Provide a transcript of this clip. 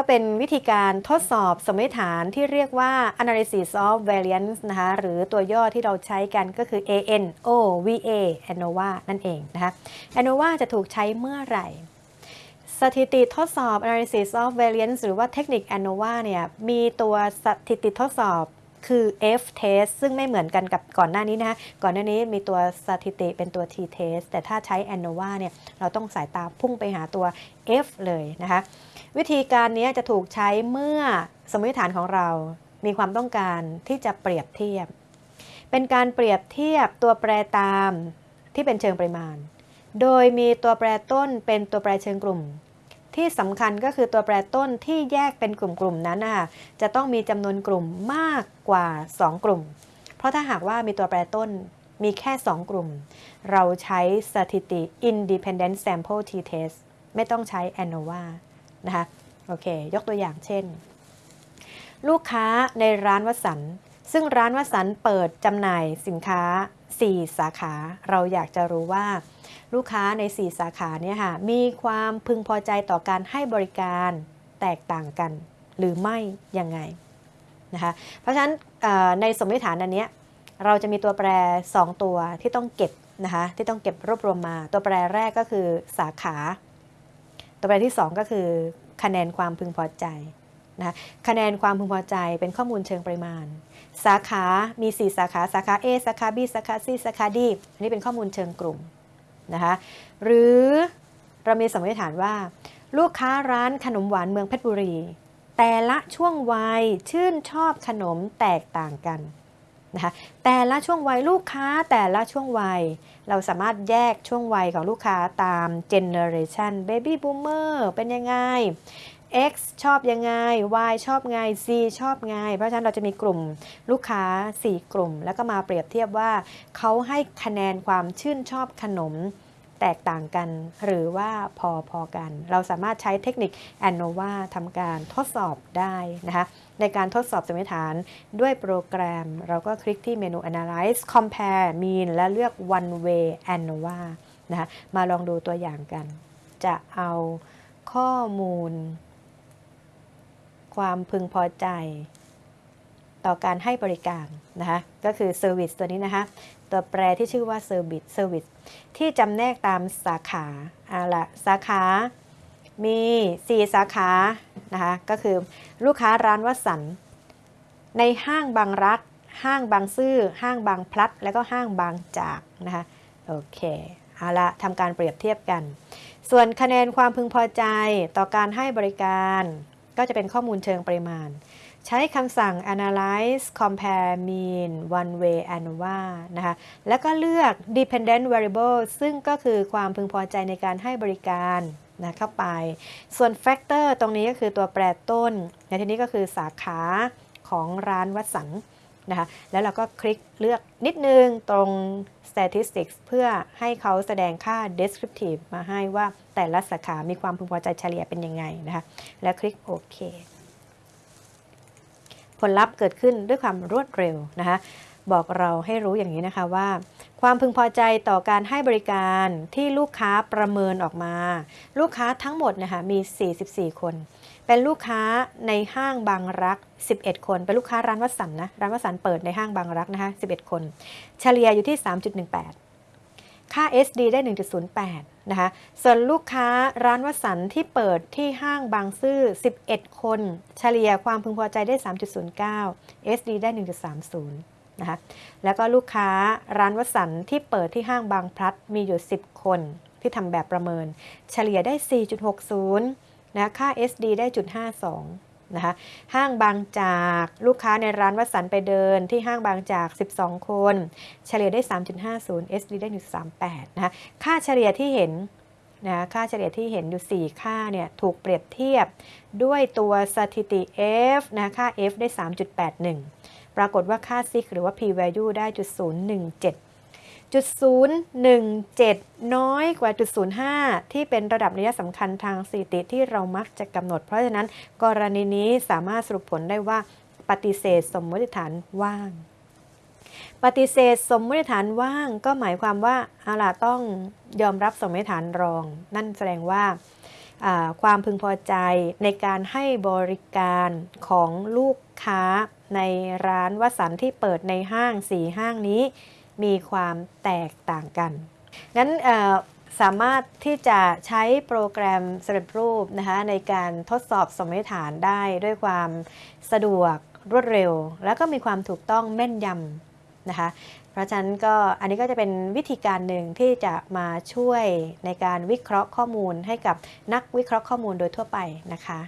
ก็เป็นวิธีการทดสอบสมมติฐานที่เรียกว่า analysis of variance นะคะหรือตัวย่อที่เราใช้กันก็คือ ANOVA ANOVA นั่นเองนะคะ ANOVA จะถูกใช้เมื่อไหร่ สถิติทดสอบ analysis of variance หรือว่าเทคนิค ANOVA เนี่ยมีตัวสถิติทดสอบ คือ F test ซึ่งไม่เหมือนกันกับก่อนหน้านี้นะคะก่อนหน้านี้มีตัวสถิติเป็นตัว T test แต่ถ้าใช้ ANOVA เนี่ยเราต้องสายตาพุ่งไปหาตัว F เลยนะคะวิธีการนี้จะถูกใช้เมื่อสมมติฐานของเรามีความต้องการที่จะเปรียบเทียบ เป็นการเปรียบเทียบตัวแปรตามที่เป็นเชิงปริมาณ โดยมีตัวแปรต้นเป็นตัวแปรเชิงกลุ่ม ที่สำคัญก็คือตัวแปรต้นที่แยกเป็นกลุ่มๆนั้นนะคะจะต้องมีจำนวนกลุ่มมากกว่า 2 กลุ่ม เพราะถ้าหากว่ามีตัวแปรต้นมีแค่ 2 กลุ่ม เราใช้สถิติ independent sample t-test ไม่ต้องใช้ ANOVA นะคะ โอเค ยกตัวอย่างเช่น ลูกค้าในร้านวัสัน ซึ่งร้านวัสันเปิดจำหน่ายสินค้า 4 สาขา เราอยากจะรู้ว่า ลูกค้าใน 4 สาขาเนี่ยค่ะมีความพึงพอใจต่อการให้บริการแตกต่างกัน หรือไม่ยังไงนะคะเพราะฉะนั้นในสมมติฐานอันนี้เราจะมีตัวแปร 2 ตัวที่ต้องเก็บนะคะที่ต้องเก็บรวบรวมมา ตัวแปรแรกก็คือสาขา ตัวแปรที่ 2 ก็คือคะแนนความพึงพอใจ นะคะแนนความพึงพอใจเป็นข้อมูลเชิงปริมาณ สาขา มี 4 สาขา สาขา A สาขา B สาขา C สาขา D อันนี้เป็นข้อมูลเชิงกลุ่มนะคะหรือเรามีสมมติฐานว่า ลูกค้าร้านขนมหวานเมืองเพชรบุรี แต่ละช่วงวัยชื่นชอบขนมแตกต่างกันนะคะแต่ละช่วงวัยลูกค้าแต่ละช่วงวัย เราสามารถแยกช่วงวัยของลูกค้าตาม generation baby boomer เป็นยังไง X ชอบยังไง Y ชอบไง Z ชอบไง เพราะฉะนั้นเราจะมีกลุ่มลูกค้า 4 กลุ่ม แล้วก็มาเปรียบเทียบว่าเขาให้คะแนนความชื่นชอบขนมแตกต่างกันหรือว่าพอพอกัน เราสามารถใช้เทคนิค ANOVA ทำการทดสอบได้นะคะ ในการทดสอบสมมติฐานด้วยโปรแกรม เราก็คลิกที่เมนู Analyze Compare Mean และเลือก One Way ANOVA นะคะมาลองดูตัวอย่างกัน จะเอาข้อมูล ความพึงพอใจ ต่อการให้บริการนะคะก็คือ Service ตัวนี้นะคะตัวแปรที่ชื่อว่า Service Service ที่จำแนกตามสาขาเอาละสาขามี 4 สาขานะคะก็คือลูกค้าร้านวัสัน ในห้างบางรัก ห้างบางซื่อ ห้างบางพลัด แล้วก็ห้างบางจากนะคะโอเคเอาละทำการเปรียบเทียบกัน ส่วนคะแนนความพึงพอใจต่อการให้บริการ ก็จะเป็นข้อมูลเชิงปริมาณ ใช้คำสั่ง analyze compare mean one way ANOVA นะคะ แล้วก็เลือก dependent variable ซึ่งก็คือความพึงพอใจในการให้บริการนะเข้าไป ส่วน factor ตรงนี้ก็คือตัวแปรต้น ในที่นี้ก็คือสาขาของร้านวัดสัน นะคะแล้วเราก็คลิกเลือกนิดนึงตรง statistics เพื่อให้เขาแสดงค่า descriptive มาให้ว่าแต่ละสาขา มีความพึงพอใจเฉลี่ยเป็นยังไงนะคะแล้วคลิกโอเคผลลัพธ์เกิดขึ้นด้วยความรวดเร็วนะคะบอกเราให้รู้อย่างนี้นะคะว่า ความพึงพอใจต่อการให้บริการที่ลูกค้าประเมินออกมา ลูกค้าทั้งหมดนะคะมี 44 คน เป็นลูกค้าในห้างบางรัก 11 คน เป็นลูกค้าร้านวัสันนะ ร้านวัสันเปิดในห้างบางรักนะคะ11 คน เฉลี่ยอยู่ที่ 3.18 ค่า SD ได้ 1.08 นะคะ ส่วนลูกค้าร้านวัสันที่เปิดที่ห้างบางซื่อ 11 คน เฉลี่ยความพึงพอใจได้ 3.09 SD ได้ 1.30 นะคะ แล้วก็ลูกค้าร้านวัสันที่เปิดที่ห้างบางพลัดมีอยู่ 10 คนที่ทำแบบประเมิน เฉลี่ยได้ 4.60 นะค่า SD ได้จุด52นะคะห้างบางจากลูกค้าในร้านวัสันไปเดินที่ห้างบางจาก 12 คน เฉลี่ยได้ 3.50 SD ได้1.38นะคะค่าเฉลี่ยที่เห็นนะค่าเฉลี่ยที่เห็นอยู่ 4 ค่าเนี่ยถูกเปรียบเทียบด้วยตัวสถิติ F นะค่า F ได้ 3.81 ปรากฏว่าค่า sig หรือว่า p value ได้จุด017 จุด017น้อยกว่าจุด05ที่เป็นระดับนัยสำคัญทางสถิติที่เรามักจะกำหนด เพราะฉะนั้นกรณีนี้สามารถสรุปผลได้ว่าปฏิเสธสมมติฐานว่าง ปฏิเสธสมมติฐานว่าง ก็หมายความว่าเอาล่ะต้องยอมรับสมมติฐานรอง นั่นแสดงว่าความพึงพอใจในการให้บริการของลูกค้าในร้านวสันที่เปิดในห้างสีห้างนี้ มีความแตกต่างกันงั้นสามารถที่จะใช้โปรแกรมสำเร็จรูปนะคะในการทดสอบสมมติฐานได้ด้วยความสะดวกรวดเร็ว แล้วก็มีความถูกต้องแม่นยำนะคะเพราะฉะนั้นก็อันนี้ก็จะเป็นวิธีการหนึ่งที่จะมาช่วยในการวิเคราะห์ข้อมูลให้กับนักวิเคราะห์ข้อมูลโดยทั่วไปนะคะ